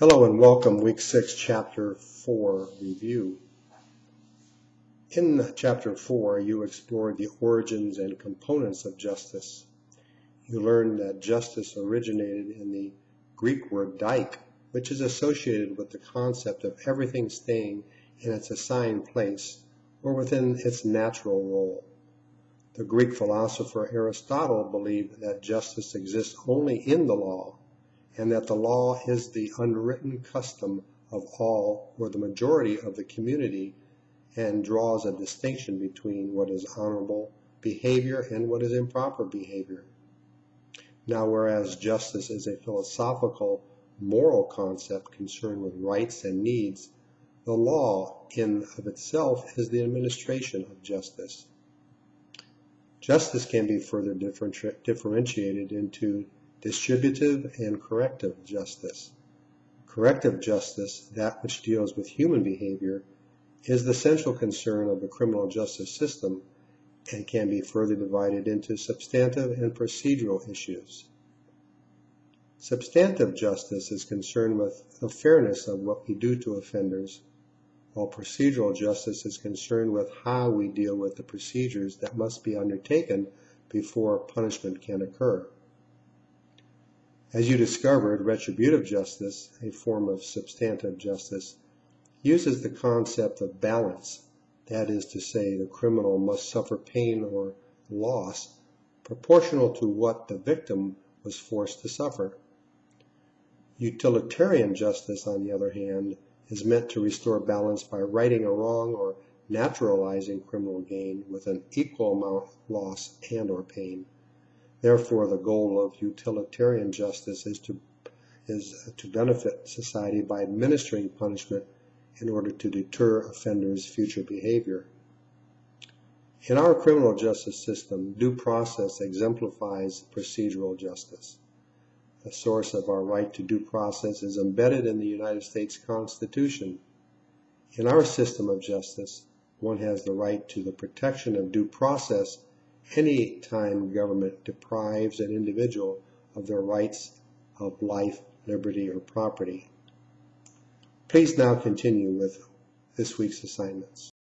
Hello and welcome, Week 6, Chapter 4 review. In Chapter 4, you explored the origins and components of justice. You learned that justice originated in the Greek word dike, which is associated with the concept of everything staying in its assigned place or within its natural role. The Greek philosopher Aristotle believed that justice exists only in the law and that the law is the unwritten custom of all or the majority of the community and draws a distinction between what is honorable behavior and what is improper behavior. Now, whereas justice is a philosophical, moral concept concerned with rights and needs, the law in of itself is the administration of justice. Justice can be further differentiated into distributive and corrective justice. Corrective justice, that which deals with human behavior, is the central concern of the criminal justice system and can be further divided into substantive and procedural issues. Substantive justice is concerned with the fairness of what we do to offenders, while procedural justice is concerned with how we deal with the procedures that must be undertaken before punishment can occur. As you discovered, retributive justice, a form of substantive justice, uses the concept of balance. That is to say, the criminal must suffer pain or loss proportional to what the victim was forced to suffer. Utilitarian justice, on the other hand, is meant to restore balance by righting a wrong or naturalizing criminal gain with an equal amount of loss and or pain. Therefore, the goal of utilitarian justice is to, is to benefit society by administering punishment in order to deter offenders' future behavior. In our criminal justice system, due process exemplifies procedural justice. The source of our right to due process is embedded in the United States Constitution. In our system of justice, one has the right to the protection of due process any time government deprives an individual of their rights of life, liberty, or property. Please now continue with this week's assignments.